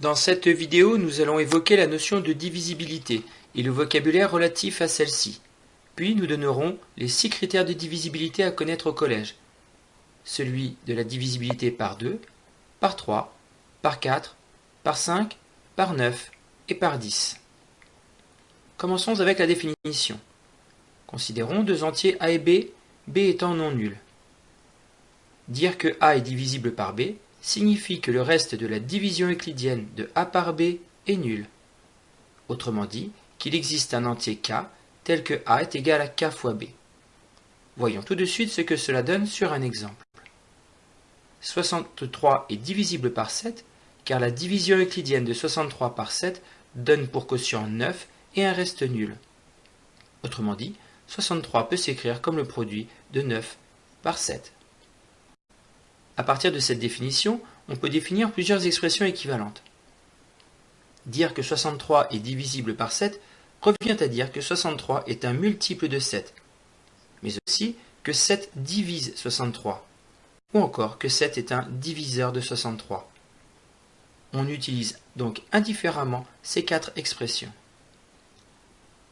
Dans cette vidéo, nous allons évoquer la notion de divisibilité et le vocabulaire relatif à celle-ci. Puis nous donnerons les six critères de divisibilité à connaître au collège. Celui de la divisibilité par 2, par 3, par 4, par 5, par 9 et par 10. Commençons avec la définition. Considérons deux entiers A et B, B étant non nuls. Dire que A est divisible par B signifie que le reste de la division euclidienne de A par B est nul. Autrement dit, qu'il existe un entier K tel que A est égal à K fois B. Voyons tout de suite ce que cela donne sur un exemple. 63 est divisible par 7 car la division euclidienne de 63 par 7 donne pour quotient 9 et un reste nul. Autrement dit, 63 peut s'écrire comme le produit de 9 par 7. À partir de cette définition, on peut définir plusieurs expressions équivalentes. Dire que 63 est divisible par 7 revient à dire que 63 est un multiple de 7, mais aussi que 7 divise 63, ou encore que 7 est un diviseur de 63. On utilise donc indifféremment ces quatre expressions.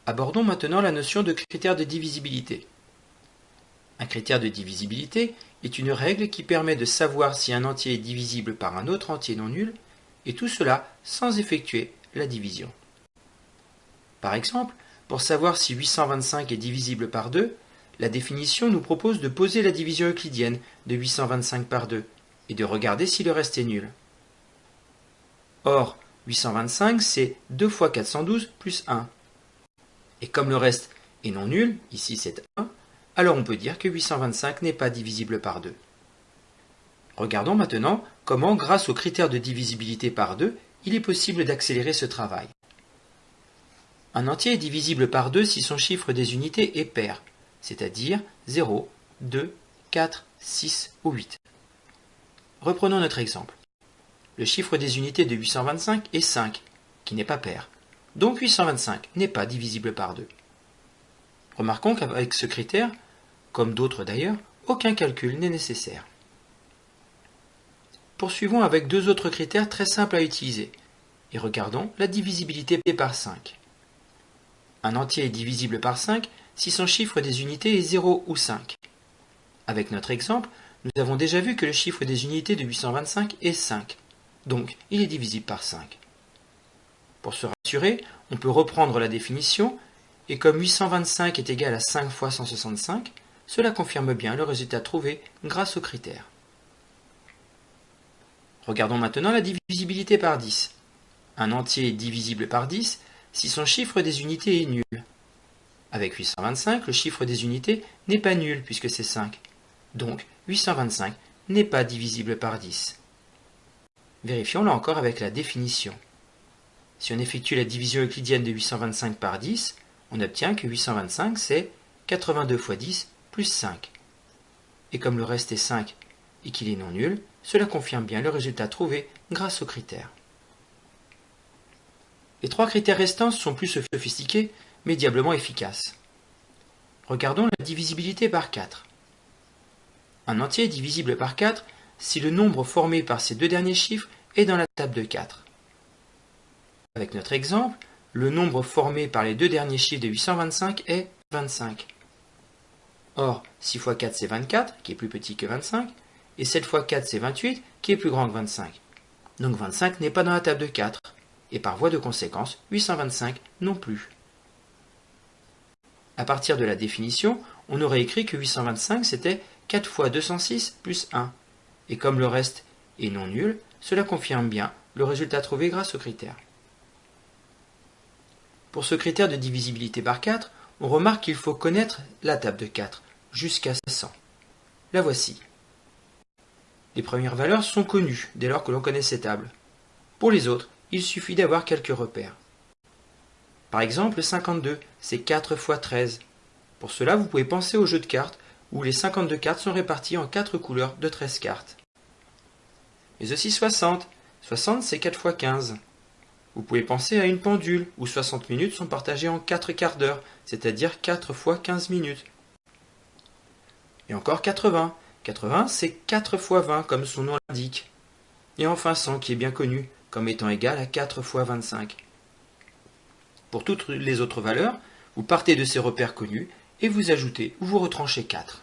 Abordons maintenant la notion de critère de divisibilité. Un critère de divisibilité est une règle qui permet de savoir si un entier est divisible par un autre entier non nul, et tout cela sans effectuer la division. Par exemple, pour savoir si 825 est divisible par 2, la définition nous propose de poser la division euclidienne de 825 par 2 et de regarder si le reste est nul. Or, 825 c'est 2 fois 412 plus 1. Et comme le reste est non nul, ici c'est 1, alors on peut dire que 825 n'est pas divisible par 2. Regardons maintenant comment, grâce au critère de divisibilité par 2, il est possible d'accélérer ce travail. Un entier est divisible par 2 si son chiffre des unités est pair, c'est-à-dire 0, 2, 4, 6 ou 8. Reprenons notre exemple. Le chiffre des unités de 825 est 5, qui n'est pas pair. Donc 825 n'est pas divisible par 2. Remarquons qu'avec ce critère, comme d'autres d'ailleurs, aucun calcul n'est nécessaire. Poursuivons avec deux autres critères très simples à utiliser, et regardons la divisibilité par 5. Un entier est divisible par 5 si son chiffre des unités est 0 ou 5. Avec notre exemple, nous avons déjà vu que le chiffre des unités de 825 est 5, donc il est divisible par 5. Pour se rassurer, on peut reprendre la définition, et comme 825 est égal à 5 fois 165, cela confirme bien le résultat trouvé grâce aux critères. Regardons maintenant la divisibilité par 10. Un entier est divisible par 10 si son chiffre des unités est nul. Avec 825, le chiffre des unités n'est pas nul puisque c'est 5. Donc 825 n'est pas divisible par 10. Vérifions là encore avec la définition. Si on effectue la division euclidienne de 825 par 10, on obtient que 825 c'est 82 fois 10 plus 5. Et comme le reste est 5 et qu'il est non nul, cela confirme bien le résultat trouvé grâce aux critères. Les trois critères restants sont plus sophistiqués, mais diablement efficaces. Regardons la divisibilité par 4. Un entier est divisible par 4 si le nombre formé par ces deux derniers chiffres est dans la table de 4. Avec notre exemple, le nombre formé par les deux derniers chiffres de 825 est 25. Or, 6 fois 4 c'est 24, qui est plus petit que 25, et 7 fois 4 c'est 28, qui est plus grand que 25. Donc 25 n'est pas dans la table de 4, et par voie de conséquence, 825 non plus. À partir de la définition, on aurait écrit que 825 c'était 4 fois 206 plus 1, et comme le reste est non nul, cela confirme bien le résultat trouvé grâce au critère. Pour ce critère de divisibilité par 4, on remarque qu'il faut connaître la table de 4, jusqu'à 100. La voici. Les premières valeurs sont connues dès lors que l'on connaît ces tables. Pour les autres, il suffit d'avoir quelques repères. Par exemple, 52, c'est 4 fois 13. Pour cela, vous pouvez penser au jeu de cartes où les 52 cartes sont réparties en 4 couleurs de 13 cartes. Mais aussi 60. 60, c'est 4 fois 15. Vous pouvez penser à une pendule où 60 minutes sont partagées en 4 quarts d'heure, c'est-à-dire 4 fois 15 minutes. Et encore 80. 80, c'est 4 fois 20, comme son nom l'indique. Et enfin 100, qui est bien connu, comme étant égal à 4 fois 25. Pour toutes les autres valeurs, vous partez de ces repères connus et vous ajoutez ou vous retranchez 4.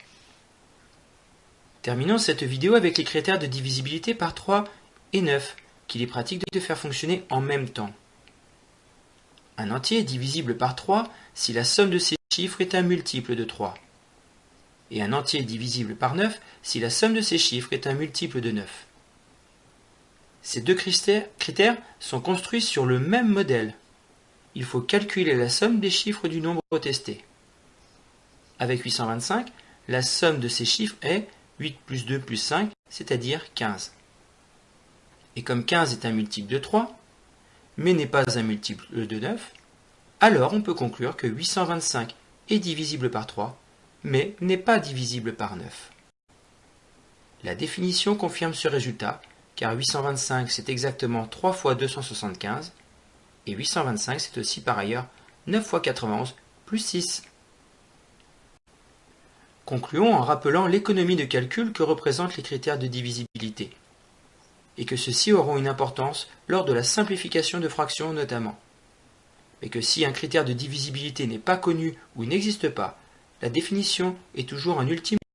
Terminons cette vidéo avec les critères de divisibilité par 3 et 9, qu'il est pratique de faire fonctionner en même temps. Un entier est divisible par 3 si la somme de ses chiffres est un multiple de 3. Et un entier divisible par 9 si la somme de ses chiffres est un multiple de 9. Ces deux critères sont construits sur le même modèle. Il faut calculer la somme des chiffres du nombre testé. Avec 825, la somme de ces chiffres est 8 plus 2 plus 5, c'est-à-dire 15. Et comme 15 est un multiple de 3, mais n'est pas un multiple de 9, alors on peut conclure que 825 est divisible par 3, mais n'est pas divisible par 9. La définition confirme ce résultat, car 825 c'est exactement 3 fois 275, et 825 c'est aussi par ailleurs 9 fois 91 plus 6. Concluons en rappelant l'économie de calcul que représentent les critères de divisibilité, et que ceux-ci auront une importance lors de la simplification de fractions notamment. Mais que si un critère de divisibilité n'est pas connu ou n'existe pas, la définition est toujours un ultime